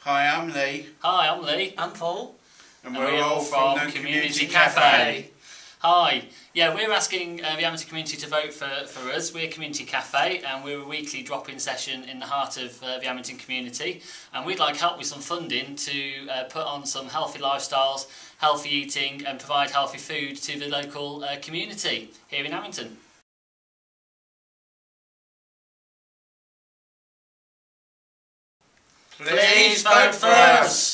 Hi, I'm Lee. Hi, I'm Lee. I'm Paul. And, And we're, all from, the Community, Cafe. Hi. Yeah, we're asking uh, the amateur community to vote for, for us. We're Community Cafe and we're a weekly drop-in session in the heart of uh, the Amington community and we'd like help with some funding to uh, put on some healthy lifestyles, healthy eating and provide healthy food to the local uh, community here in Amington. Please vote for us.